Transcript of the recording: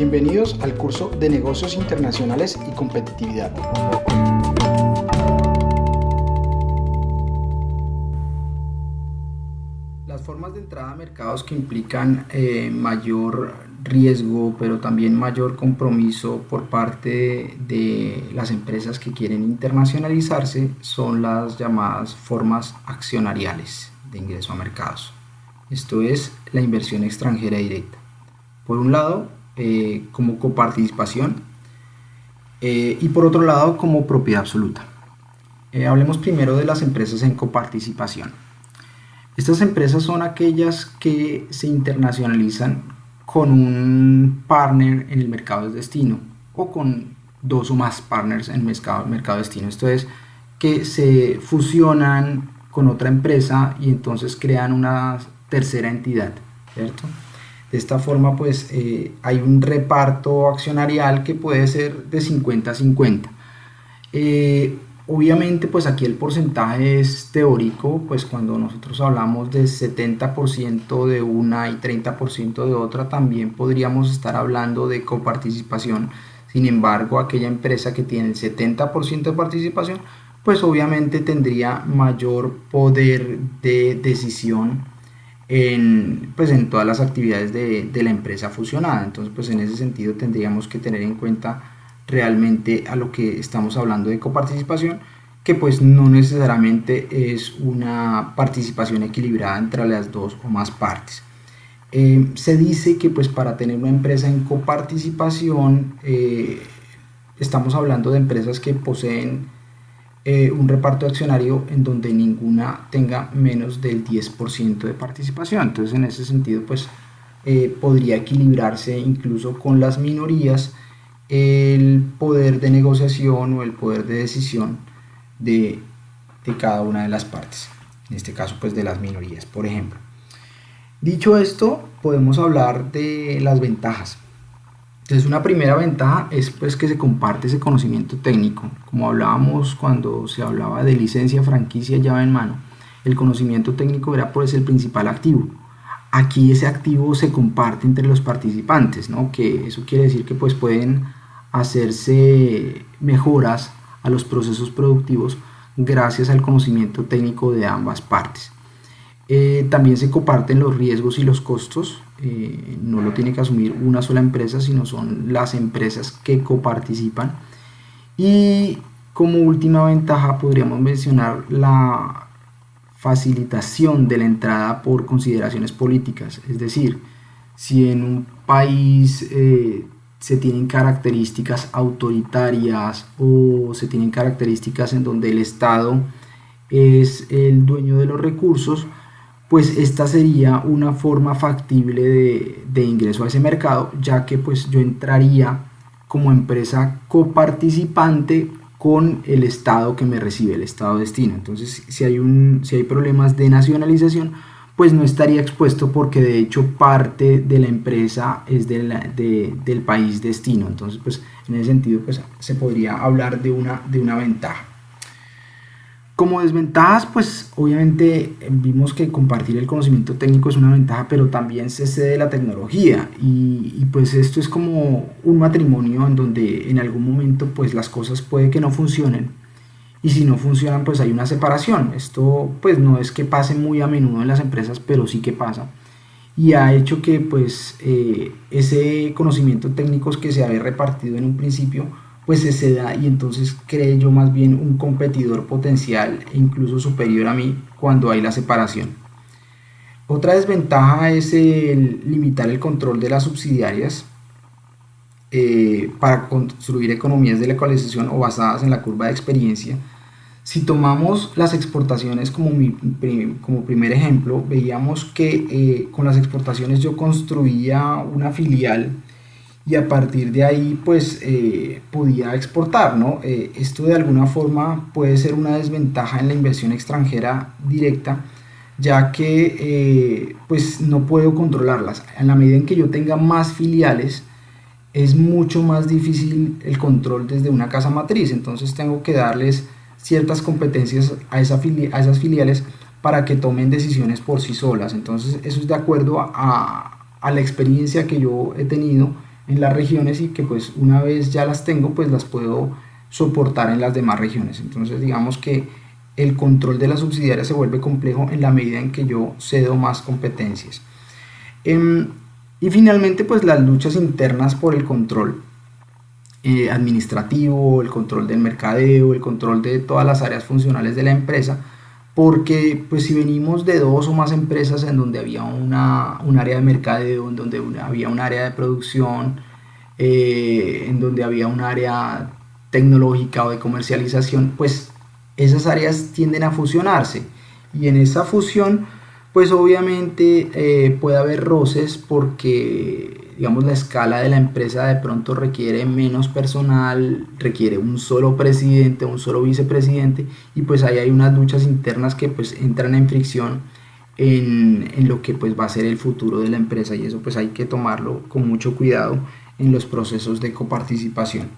Bienvenidos al curso de Negocios Internacionales y Competitividad. Las formas de entrada a mercados que implican eh, mayor riesgo, pero también mayor compromiso por parte de las empresas que quieren internacionalizarse son las llamadas formas accionariales de ingreso a mercados. Esto es la inversión extranjera directa. Por un lado, eh, como coparticipación eh, y por otro lado como propiedad absoluta. Eh, hablemos primero de las empresas en coparticipación. Estas empresas son aquellas que se internacionalizan con un partner en el mercado de destino o con dos o más partners en el mercado, de destino. Esto es que se fusionan con otra empresa y entonces crean una tercera entidad, ¿cierto? De esta forma, pues eh, hay un reparto accionarial que puede ser de 50 a 50. Eh, obviamente, pues aquí el porcentaje es teórico, pues cuando nosotros hablamos de 70% de una y 30% de otra, también podríamos estar hablando de coparticipación. Sin embargo, aquella empresa que tiene el 70% de participación, pues obviamente tendría mayor poder de decisión en, pues en todas las actividades de, la empresa fusionada. Entonces, pues en ese sentido tendríamos que tener en cuenta realmente a lo que estamos hablando de coparticipación, que pues no necesariamente es una participación equilibrada entre las dos o más partes. Eh, se dice que pues para tener una empresa en coparticipación eh, estamos hablando de empresas que poseen eh, un reparto accionario en donde ninguna tenga menos del 10% de participación. Entonces en ese sentido pues eh, podría equilibrarse incluso con las minorías el poder de negociación o el poder de decisión de, de cada una de las partes. En este caso pues de las minorías, por ejemplo. Dicho esto, podemos hablar de las ventajas. Entonces una primera ventaja es pues que se comparte ese conocimiento técnico. Como hablábamos cuando se hablaba de licencia, franquicia, llave en mano, el conocimiento técnico era pues el principal activo. Aquí ese activo se comparte entre los participantes, ¿no? que eso quiere decir que pues pueden hacerse mejoras a los procesos productivos gracias al conocimiento técnico de ambas partes. Eh, también se comparten los riesgos y los costos. Eh, no lo tiene que asumir una sola empresa, sino son las empresas que coparticipan. Y como última ventaja podríamos mencionar la facilitación de la entrada por consideraciones políticas. Es decir, si en un país eh, se tienen características autoritarias o se tienen características en donde el Estado es el dueño de los recursos, pues esta sería una forma factible de, ingreso a ese mercado, ya que pues yo entraría como empresa coparticipante con el estado que me recibe, el estado destino. Entonces, si hay, un, si hay problemas de nacionalización, pues no estaría expuesto porque de hecho parte de la empresa es de del país destino. Entonces, pues en ese sentido, pues se podría hablar de una, de una ventaja. Como desventajas, pues obviamente vimos que compartir el conocimiento técnico es una ventaja, pero también se cede la tecnología. Y, pues esto es como un matrimonio en donde en algún momento pues las cosas puede que no funcionen. Y si no funcionan pues hay una separación. Esto pues no es que pase muy a menudo en las empresas, pero sí que pasa. Y ha hecho que pues eh, ese conocimiento técnico que se había repartido en un principio pues se da y entonces cree yo más bien un competidor potencial e incluso superior a mí cuando hay la separación. Otra desventaja es el limitar el control de las subsidiarias eh, para construir economías de la ecualización o basadas en la curva de experiencia. Si tomamos las exportaciones como, mi, como primer ejemplo, veíamos que eh, con las exportaciones yo construía una filial y a partir de ahí pues eh, podía exportar, ¿no? Eh, esto de alguna forma puede ser una desventaja en la inversión extranjera directa, ya que eh, pues no puedo controlarlas. En la medida en que yo tenga más filiales, es mucho más difícil el control desde una casa matriz, entonces tengo que darles ciertas competencias a, esa a esas filiales para que tomen decisiones por sí solas. Entonces eso es de acuerdo a, a la experiencia que yo he tenido en las regiones y que pues una vez ya las tengo pues las puedo soportar en las demás regiones. Entonces digamos que el control de la subsidiaria se vuelve complejo en la medida en que yo cedo más competencias. Em, y finalmente pues las luchas internas por el control eh, administrativo, el control del mercadeo, el control de todas las áreas funcionales de la empresa, porque pues si venimos de dos o más empresas en donde había una, un área de mercadeo, en donde había un área de producción, eh, en donde había un área tecnológica o de comercialización, pues esas áreas tienden a fusionarse. Y en esa fusión pues obviamente eh, puede haber roces porque digamos la escala de la empresa de pronto requiere menos personal, requiere un solo presidente, un solo vicepresidente y pues ahí hay unas luchas internas que pues entran en fricción en, en lo que pues va a ser el futuro de la empresa y eso pues hay que tomarlo con mucho cuidado en los procesos de coparticipación.